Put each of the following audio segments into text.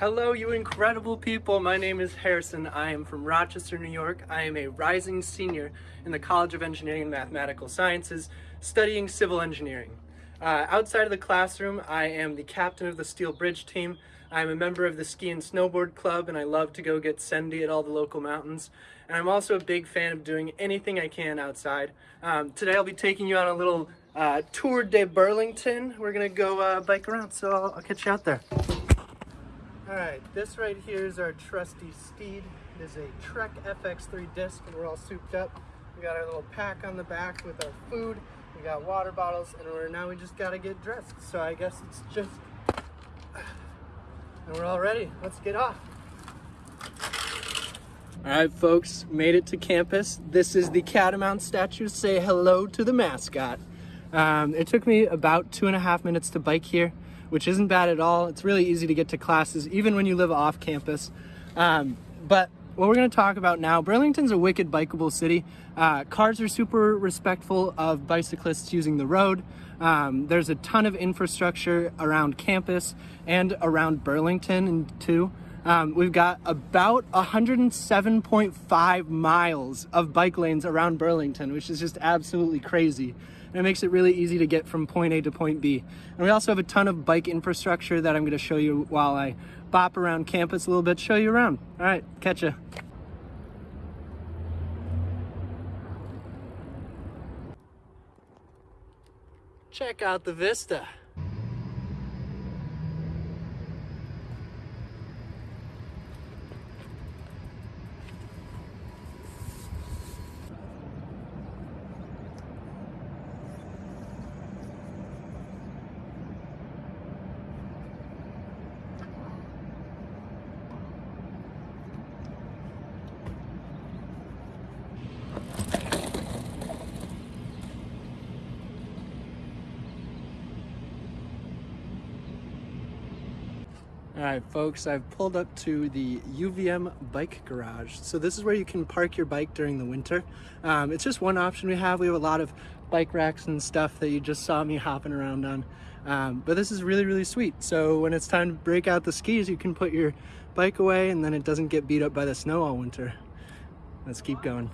Hello, you incredible people. My name is Harrison. I am from Rochester, New York. I am a rising senior in the College of Engineering and Mathematical Sciences, studying civil engineering. Uh, outside of the classroom, I am the captain of the Steel Bridge team. I'm a member of the Ski and Snowboard Club, and I love to go get sendy at all the local mountains. And I'm also a big fan of doing anything I can outside. Um, today I'll be taking you on a little uh, Tour de Burlington. We're gonna go uh, bike around, so I'll, I'll catch you out there. All right, this right here is our trusty steed. It is a Trek FX3 disc, and we're all souped up. We got our little pack on the back with our food. We got water bottles, and we're now we just gotta get dressed. So I guess it's just, and we're all ready. Let's get off. All right, folks, made it to campus. This is the Catamount statue. Say hello to the mascot. Um, it took me about two and a half minutes to bike here which isn't bad at all. It's really easy to get to classes, even when you live off campus. Um, but what we're going to talk about now, Burlington's a wicked bikeable city. Uh, cars are super respectful of bicyclists using the road. Um, there's a ton of infrastructure around campus and around Burlington too. Um, we've got about 107.5 miles of bike lanes around Burlington, which is just absolutely crazy and it makes it really easy to get from point A to point B. And we also have a ton of bike infrastructure that I'm gonna show you while I bop around campus a little bit, show you around. All right, catch ya. Check out the vista. All right, folks, I've pulled up to the UVM bike garage. So this is where you can park your bike during the winter. Um, it's just one option we have. We have a lot of bike racks and stuff that you just saw me hopping around on. Um, but this is really, really sweet. So when it's time to break out the skis, you can put your bike away and then it doesn't get beat up by the snow all winter. Let's keep going.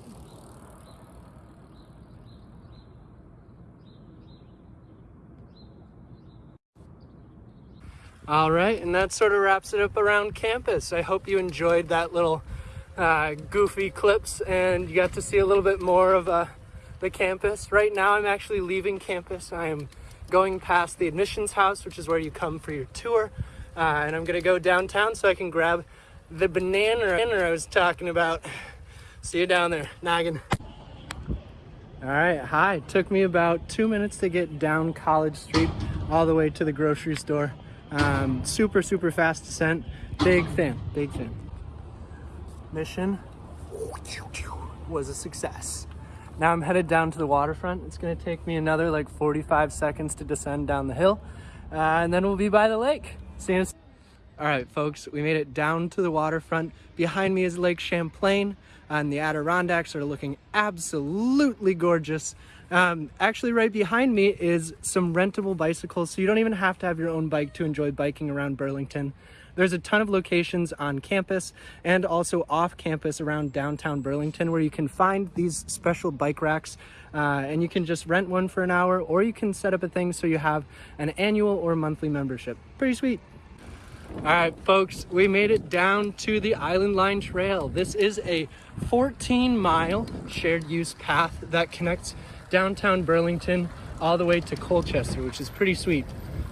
All right, and that sort of wraps it up around campus. I hope you enjoyed that little uh, goofy clips and you got to see a little bit more of uh, the campus. Right now I'm actually leaving campus. I am going past the admissions house, which is where you come for your tour. Uh, and I'm gonna go downtown so I can grab the banana I was talking about. See you down there, Noggin. All right, hi. Took me about two minutes to get down College Street all the way to the grocery store. Um, super, super fast descent. Big fan, big fan. Mission was a success. Now I'm headed down to the waterfront. It's gonna take me another like 45 seconds to descend down the hill. Uh, and then we'll be by the lake. See you all right, folks, we made it down to the waterfront. Behind me is Lake Champlain, and the Adirondacks are looking absolutely gorgeous. Um, actually, right behind me is some rentable bicycles, so you don't even have to have your own bike to enjoy biking around Burlington. There's a ton of locations on campus and also off campus around downtown Burlington where you can find these special bike racks uh, and you can just rent one for an hour or you can set up a thing so you have an annual or monthly membership. Pretty sweet. All right, folks, we made it down to the Island Line Trail. This is a 14 mile shared use path that connects downtown Burlington all the way to Colchester, which is pretty sweet.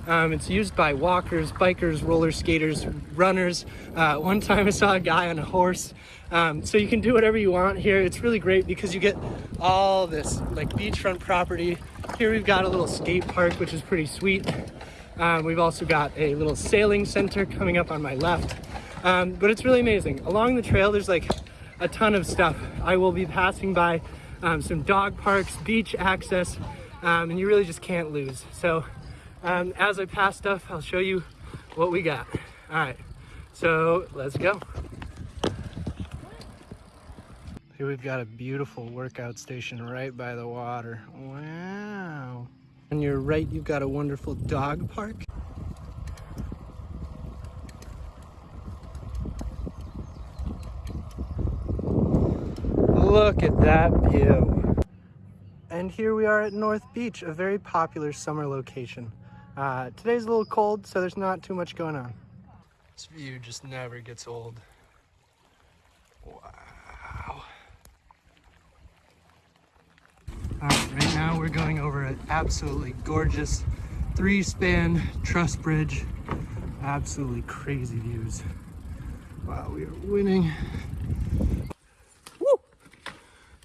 Um, it's used by walkers, bikers, roller skaters, runners. Uh, one time I saw a guy on a horse. Um, so you can do whatever you want here. It's really great because you get all this like beachfront property. Here we've got a little skate park, which is pretty sweet. Um, we've also got a little sailing center coming up on my left. Um, but it's really amazing. Along the trail, there's like a ton of stuff. I will be passing by um, some dog parks, beach access, um, and you really just can't lose. So um, as I pass stuff, I'll show you what we got. All right, so let's go. Here we've got a beautiful workout station right by the water. Wow. On your right, you've got a wonderful dog park. Look at that view. And here we are at North Beach, a very popular summer location. Uh, today's a little cold, so there's not too much going on. This view just never gets old. Wow. All right, right now we're going over an absolutely gorgeous three-span truss bridge. Absolutely crazy views. Wow, we are winning.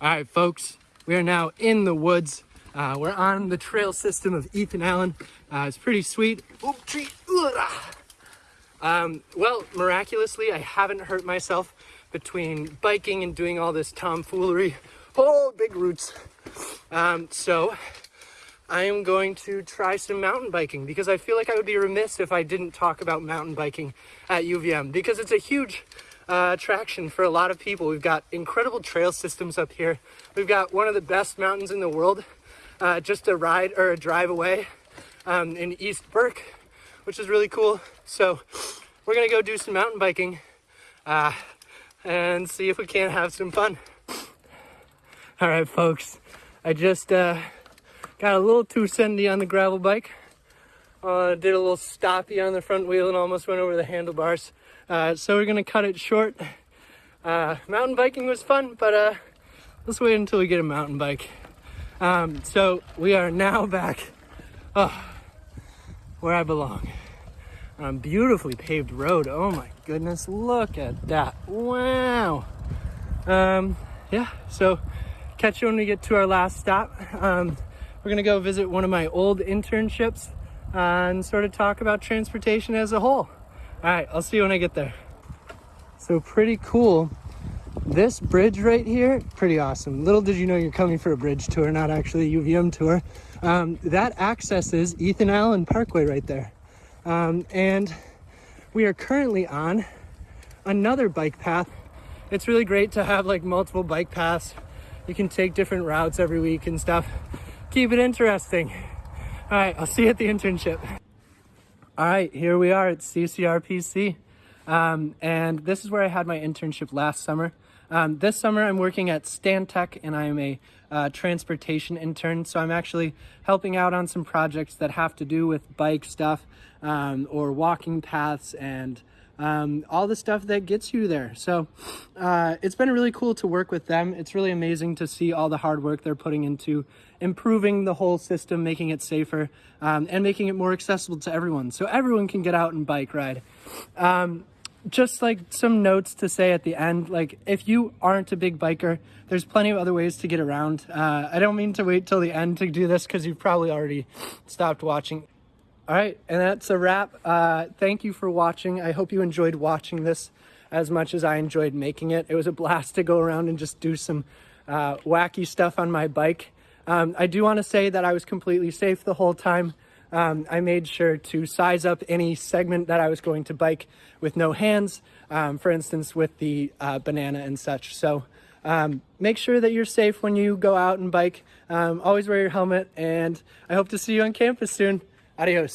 All right, folks, we are now in the woods. Uh, we're on the trail system of Ethan Allen. Uh, it's pretty sweet. Tree. Um, well, miraculously, I haven't hurt myself between biking and doing all this tomfoolery. Oh, big roots. Um, so I am going to try some mountain biking because I feel like I would be remiss if I didn't talk about mountain biking at UVM because it's a huge uh, attraction for a lot of people. We've got incredible trail systems up here. We've got one of the best mountains in the world, uh, just a ride or a drive away um, in East Burke, which is really cool. So we're gonna go do some mountain biking uh, and see if we can't have some fun. All right, folks, I just uh, got a little too sendy on the gravel bike. Uh, did a little stoppy on the front wheel and almost went over the handlebars. Uh, so we're gonna cut it short. Uh, mountain biking was fun, but uh, let's wait until we get a mountain bike. Um, so we are now back oh, where I belong on a beautifully paved road. Oh my goodness, look at that. Wow. Um, yeah, so catch you when we get to our last stop. Um, we're gonna go visit one of my old internships uh, and sort of talk about transportation as a whole. All right, I'll see you when I get there. So pretty cool. This bridge right here, pretty awesome. Little did you know you're coming for a bridge tour, not actually a UVM tour. Um, that accesses Ethan Allen Parkway right there. Um, and we are currently on another bike path. It's really great to have like multiple bike paths. You can take different routes every week and stuff. Keep it interesting. All right, I'll see you at the internship. All right, here we are at CCRPC. Um, and this is where I had my internship last summer. Um, this summer I'm working at Stantec and I am a uh, transportation intern. So I'm actually helping out on some projects that have to do with bike stuff um, or walking paths and um, all the stuff that gets you there. So uh, it's been really cool to work with them. It's really amazing to see all the hard work they're putting into improving the whole system, making it safer, um, and making it more accessible to everyone. So everyone can get out and bike ride. Um, just like some notes to say at the end, like if you aren't a big biker, there's plenty of other ways to get around. Uh, I don't mean to wait till the end to do this because you've probably already stopped watching. All right, and that's a wrap. Uh, thank you for watching. I hope you enjoyed watching this as much as I enjoyed making it. It was a blast to go around and just do some uh, wacky stuff on my bike. Um, I do want to say that I was completely safe the whole time um, I made sure to size up any segment that I was going to bike with no hands, um, for instance, with the uh, banana and such. So um, make sure that you're safe when you go out and bike. Um, always wear your helmet, and I hope to see you on campus soon. Adios.